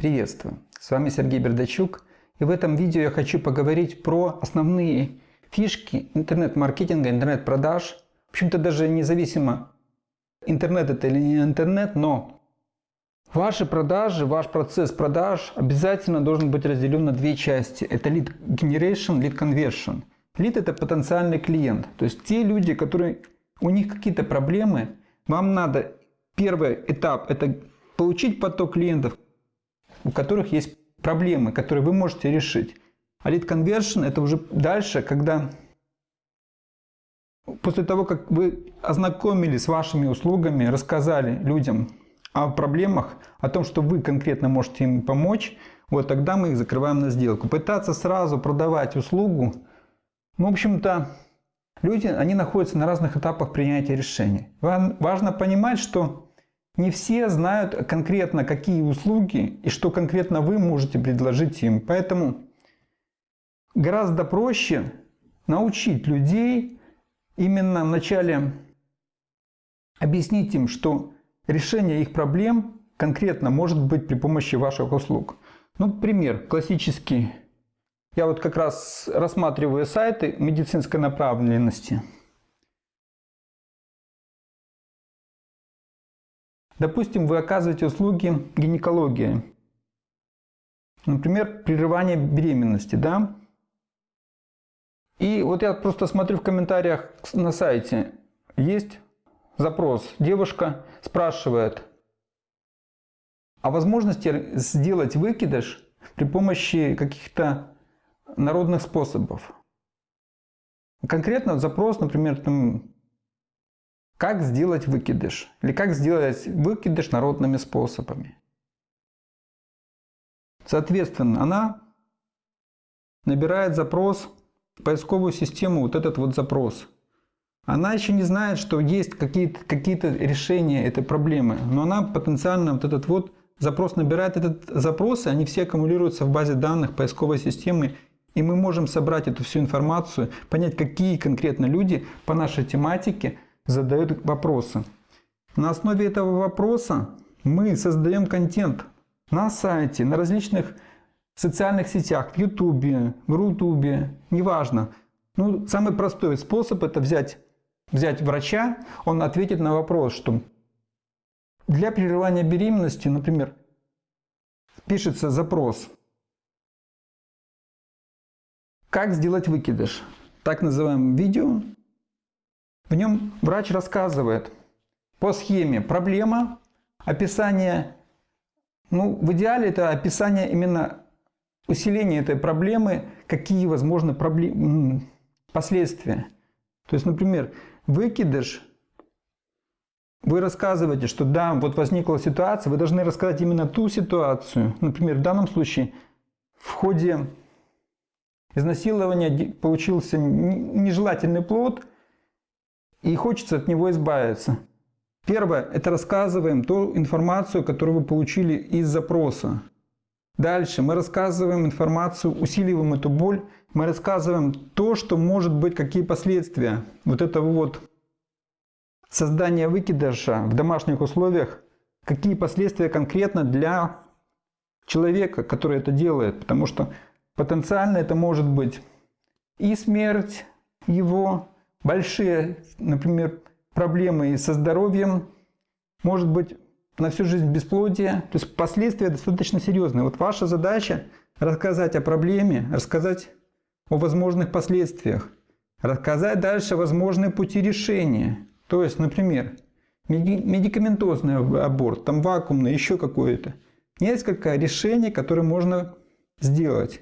Приветствую! С вами Сергей Бердачук и в этом видео я хочу поговорить про основные фишки интернет-маркетинга, интернет-продаж. В общем-то даже независимо интернет это или не интернет, но ваши продажи, ваш процесс продаж обязательно должен быть разделен на две части. Это lead generation, lead conversion. Lead это потенциальный клиент, то есть те люди, которые у них какие-то проблемы, вам надо первый этап это получить поток клиентов, у которых есть проблемы, которые вы можете решить. А lead conversion это уже дальше, когда после того, как вы ознакомились с вашими услугами, рассказали людям о проблемах, о том, что вы конкретно можете им помочь, вот тогда мы их закрываем на сделку. Пытаться сразу продавать услугу, ну, в общем-то, люди, они находятся на разных этапах принятия решений. Важно понимать, что не все знают конкретно, какие услуги и что конкретно вы можете предложить им. Поэтому гораздо проще научить людей именно вначале объяснить им, что решение их проблем конкретно может быть при помощи ваших услуг. Ну, пример классический. Я вот как раз рассматриваю сайты медицинской направленности. Допустим, вы оказываете услуги гинекологии. Например, прерывание беременности, да? И вот я просто смотрю в комментариях на сайте. Есть запрос. Девушка спрашивает о возможности сделать выкидыш при помощи каких-то народных способов. Конкретно запрос, например, там, как сделать выкидыш? Или как сделать выкидыш народными способами? Соответственно, она набирает запрос в поисковую систему, вот этот вот запрос. Она еще не знает, что есть какие-то какие, -то, решения этой проблемы, но она потенциально вот этот вот запрос набирает, этот запрос, и они все аккумулируются в базе данных поисковой системы, и мы можем собрать эту всю информацию, понять, какие конкретно люди по нашей тематике – задают вопросы. На основе этого вопроса мы создаем контент на сайте, на различных социальных сетях, в Ютубе, в Рутубе, неважно. Ну, самый простой способ это взять, взять врача, он ответит на вопрос, что для прерывания беременности, например, пишется запрос «Как сделать выкидыш?» Так называемое видео в нем врач рассказывает по схеме проблема, описание, ну в идеале это описание именно усиления этой проблемы, какие возможны проблем, последствия. То есть, например, выкидыш, вы рассказываете, что да, вот возникла ситуация, вы должны рассказать именно ту ситуацию. Например, в данном случае в ходе изнасилования получился нежелательный плод, и хочется от него избавиться. Первое – это рассказываем ту информацию, которую вы получили из запроса. Дальше мы рассказываем информацию, усиливаем эту боль, мы рассказываем то, что может быть, какие последствия вот этого вот создания выкидыша в домашних условиях, какие последствия конкретно для человека, который это делает. Потому что потенциально это может быть и смерть его, большие, например, проблемы со здоровьем, может быть на всю жизнь бесплодие. То есть последствия достаточно серьезные. Вот ваша задача рассказать о проблеме, рассказать о возможных последствиях, рассказать дальше возможные пути решения. То есть, например, медикаментозный аборт, там вакуумный, еще какое-то. Несколько решений, которые можно сделать.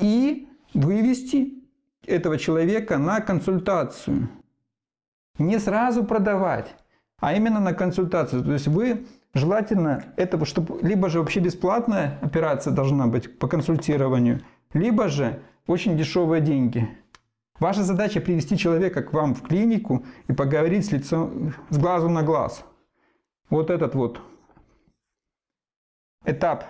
И вывести этого человека на консультацию. Не сразу продавать, а именно на консультацию. То есть вы желательно этого, чтобы либо же вообще бесплатная операция должна быть по консультированию, либо же очень дешевые деньги. Ваша задача привести человека к вам в клинику и поговорить с лицом, с глазу на глаз. Вот этот вот этап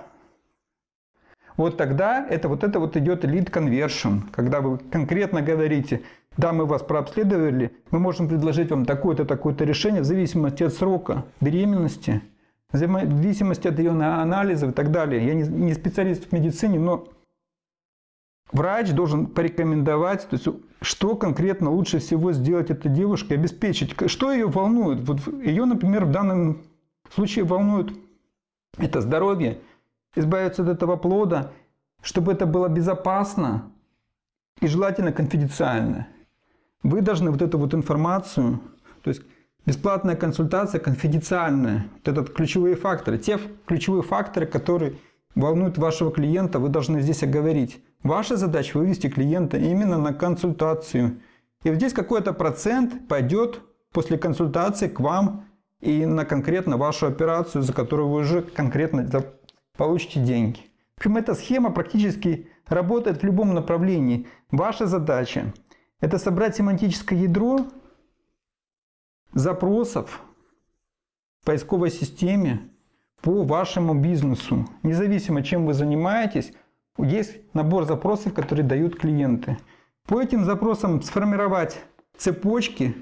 вот тогда это вот это вот идет lead conversion, когда вы конкретно говорите, да, мы вас прообследовали, мы можем предложить вам такое-то, такое-то решение в зависимости от срока беременности, в зависимости от ее анализов и так далее. Я не специалист в медицине, но врач должен порекомендовать, то есть, что конкретно лучше всего сделать этой девушке, обеспечить. Что ее волнует? Вот ее, например, в данном случае волнует это здоровье, избавиться от этого плода, чтобы это было безопасно и желательно конфиденциально. Вы должны вот эту вот информацию, то есть бесплатная консультация конфиденциальная, вот этот ключевые факторы, те ключевые факторы, которые волнуют вашего клиента, вы должны здесь оговорить. Ваша задача вывести клиента именно на консультацию. И вот здесь какой-то процент пойдет после консультации к вам и на конкретно вашу операцию, за которую вы уже конкретно получите деньги. В общем, эта схема практически работает в любом направлении. Ваша задача – это собрать семантическое ядро запросов в поисковой системе по вашему бизнесу. Независимо, чем вы занимаетесь, есть набор запросов, которые дают клиенты. По этим запросам сформировать цепочки,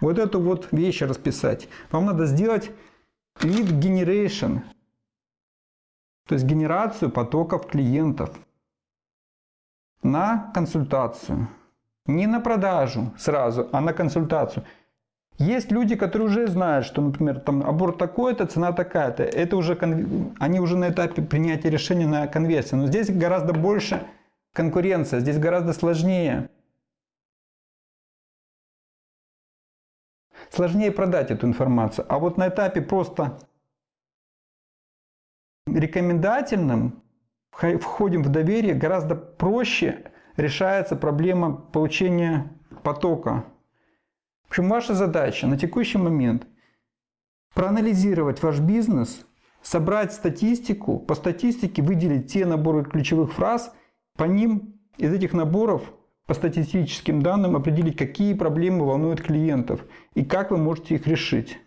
вот эту вот вещь расписать. Вам надо сделать lead generation, то есть генерацию потоков клиентов на консультацию. Не на продажу сразу, а на консультацию. Есть люди, которые уже знают, что, например, там аборт такой-то, цена такая-то. Это уже они уже на этапе принятия решения на конверсию. Но здесь гораздо больше конкуренция, здесь гораздо сложнее. Сложнее продать эту информацию. А вот на этапе просто рекомендательным входим в доверие, гораздо проще решается проблема получения потока в общем, ваша задача на текущий момент проанализировать ваш бизнес, собрать статистику, по статистике выделить те наборы ключевых фраз, по ним из этих наборов по статистическим данным определить, какие проблемы волнуют клиентов и как вы можете их решить.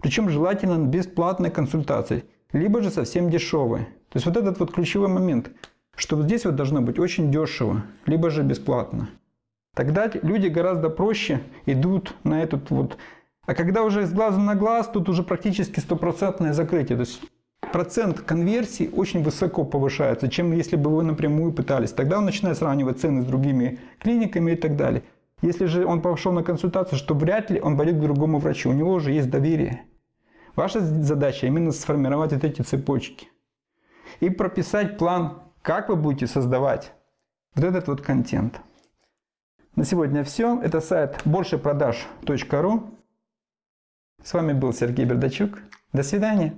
Причем желательно бесплатной консультации, либо же совсем дешевой. То есть вот этот вот ключевой момент, что здесь вот должно быть очень дешево, либо же бесплатно. Тогда люди гораздо проще идут на этот вот... А когда уже с глазу на глаз, тут уже практически стопроцентное закрытие. То есть процент конверсии очень высоко повышается, чем если бы вы напрямую пытались. Тогда он начинает сравнивать цены с другими клиниками и так далее. Если же он пошел на консультацию, что вряд ли он пойдет к другому врачу. У него уже есть доверие. Ваша задача именно сформировать вот эти цепочки. И прописать план, как вы будете создавать вот этот вот контент. На сегодня все. Это сайт большепродаж.ру. С вами был Сергей Бердачук. До свидания.